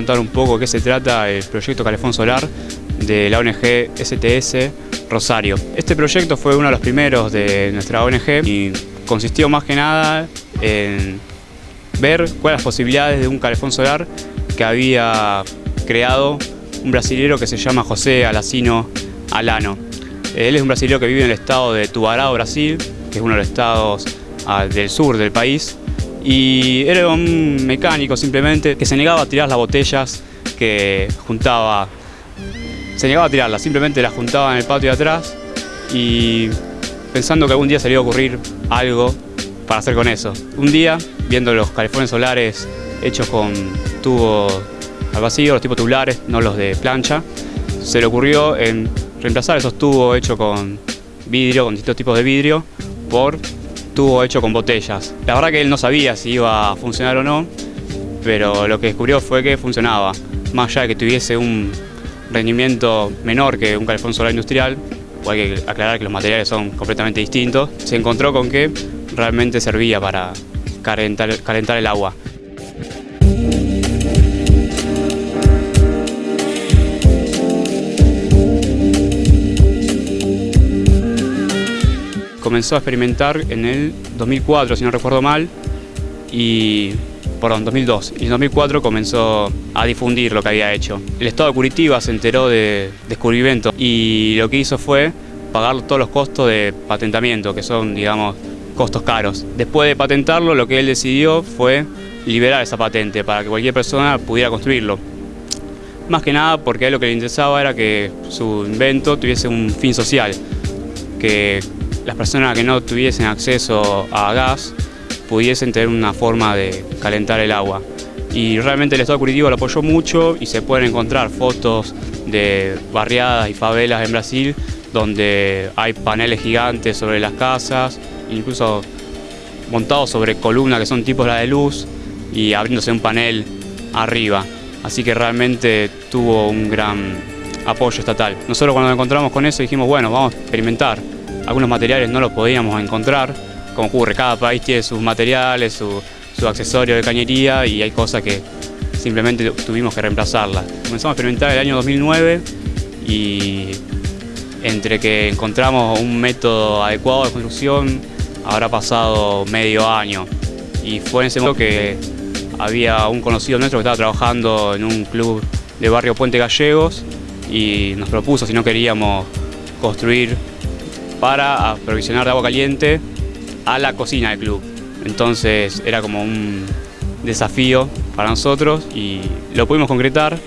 contar un poco qué se trata el proyecto Calefón Solar de la ONG STS Rosario. Este proyecto fue uno de los primeros de nuestra ONG y consistió más que nada en ver cuáles las posibilidades de un calefón solar que había creado un brasilero que se llama José Alacino Alano. Él es un brasilero que vive en el estado de Tubarão, Brasil, que es uno de los estados ah, del sur del país, y era un mecánico simplemente que se negaba a tirar las botellas que juntaba. Se negaba a tirarlas, simplemente las juntaba en el patio de atrás y pensando que algún día se le iba a ocurrir algo para hacer con eso. Un día, viendo los calefones solares hechos con tubo al vacío, los tipos tubulares, no los de plancha, se le ocurrió reemplazar esos tubos hechos con vidrio, con distintos tipos de vidrio, por tubo hecho con botellas. La verdad que él no sabía si iba a funcionar o no, pero lo que descubrió fue que funcionaba. Más allá de que tuviese un rendimiento menor que un calefón solar industrial, o hay que aclarar que los materiales son completamente distintos, se encontró con que realmente servía para calentar, calentar el agua. Comenzó a experimentar en el 2004, si no recuerdo mal, y perdón, 2002. Y en 2004 comenzó a difundir lo que había hecho. El Estado de Curitiba se enteró de descubrimiento y lo que hizo fue pagar todos los costos de patentamiento, que son, digamos, costos caros. Después de patentarlo, lo que él decidió fue liberar esa patente para que cualquier persona pudiera construirlo. Más que nada porque a él lo que le interesaba era que su invento tuviese un fin social, que las personas que no tuviesen acceso a gas pudiesen tener una forma de calentar el agua. Y realmente el Estado Curitiba lo apoyó mucho y se pueden encontrar fotos de barriadas y favelas en Brasil donde hay paneles gigantes sobre las casas, incluso montados sobre columnas que son tipos de la de luz y abriéndose un panel arriba. Así que realmente tuvo un gran apoyo estatal. Nosotros cuando nos encontramos con eso dijimos, bueno, vamos a experimentar algunos materiales no los podíamos encontrar, como ocurre, cada país tiene sus materiales, su, su accesorio de cañería y hay cosas que simplemente tuvimos que reemplazarlas. Comenzamos a experimentar el año 2009 y entre que encontramos un método adecuado de construcción habrá pasado medio año y fue en ese momento que había un conocido nuestro que estaba trabajando en un club de barrio Puente Gallegos y nos propuso si no queríamos construir para aprovisionar de agua caliente a la cocina del club. Entonces era como un desafío para nosotros y lo pudimos concretar